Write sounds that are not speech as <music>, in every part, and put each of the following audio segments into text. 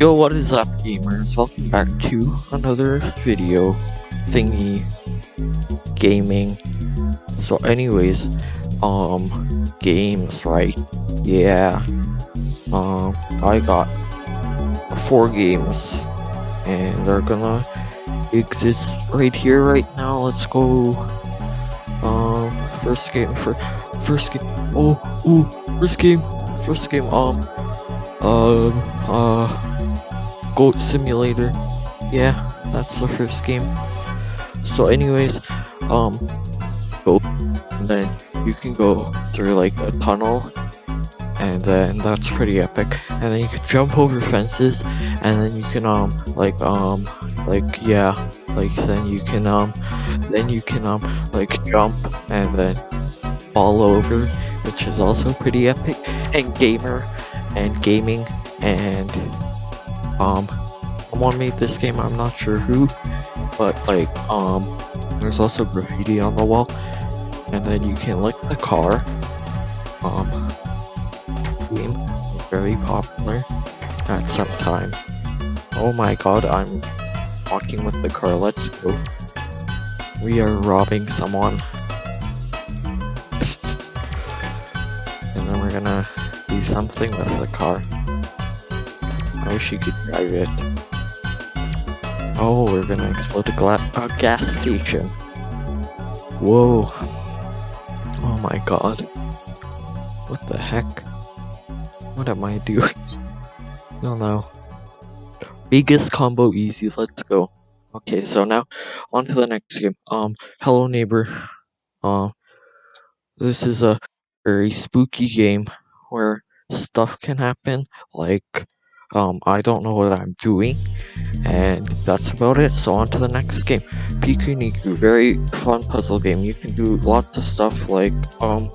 Yo, what is up gamers? Welcome back to another video thingy gaming. So anyways, um games, right? Yeah. Um I got four games and they're gonna exist right here right now. Let's go um first game for first game oh ooh first game first game um um uh goat simulator. Yeah that's the first game. So anyways um go and then you can go through like a tunnel and then that's pretty epic. And then you can jump over fences and then you can um like um like yeah like then you can um then you can um like jump and then fall over which is also pretty epic and gamer and gaming and um someone made this game i'm not sure who but like um there's also graffiti on the wall and then you can lick the car. Um is very popular at some time. Oh my god i'm walking with the car let's go we are robbing someone. <laughs> And then we're gonna do something with the car. I wish you could drive it. Oh we're gonna explode a, a gas station. Whoa. Oh my god. What the heck? What am I doing? <laughs> Don't know biggest combo easy. Let's go. Okay so now on to the next game. Um hello neighbor. Um this is a very spooky game where stuff can happen. Like um i don't know what i'm doing and that's about it. So on to the next game. Piku niku very fun puzzle game. You can do lots of stuff like um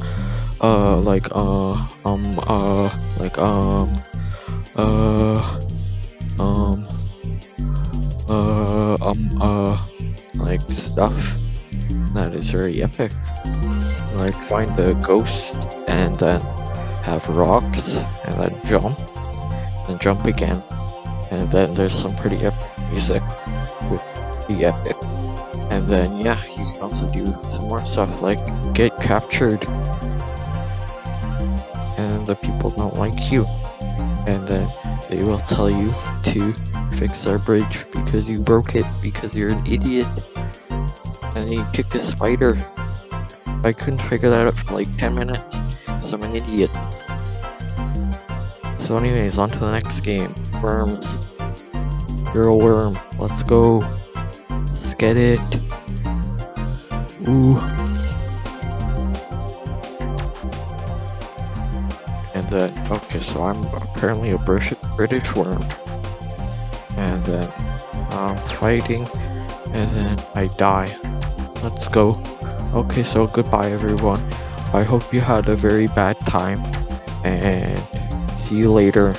uh like uh um uh like um uh um uh like stuff that is very epic. Like find the ghost and then have rocks and then jump and jump again. And then there's some pretty epic music with the epic. And then yeah you can also do some more stuff like get captured. And the people don't like you. And then they will tell you to fix their bridge because you broke it because you're an idiot and you kicked a spider I couldn't figure that out for like 10 minutes because I'm an idiot. So anyways, on to the next game. Worms. You're a worm. Let's go. Let's get it. Ooh. And then, okay, so I'm apparently a British, British worm. And then I'm fighting, and then I die. Let's go. Okay, so goodbye everyone. I hope you had a very bad time and see you later.